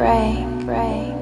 break, break.